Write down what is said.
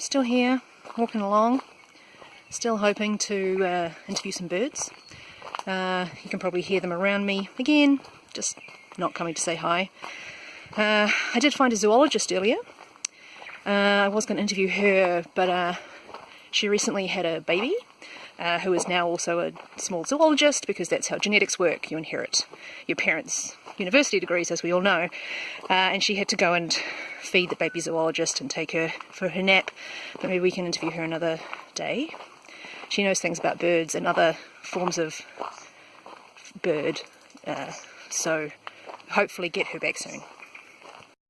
still here, walking along, still hoping to uh, interview some birds. Uh, you can probably hear them around me again, just not coming to say hi. Uh, I did find a zoologist earlier. Uh, I was going to interview her, but uh, she recently had a baby uh, who is now also a small zoologist because that's how genetics work. You inherit your parents' university degrees, as we all know. And she had to go and feed the baby zoologist and take her for her nap. But maybe we can interview her another day. She knows things about birds and other forms of bird. Uh, so hopefully get her back soon.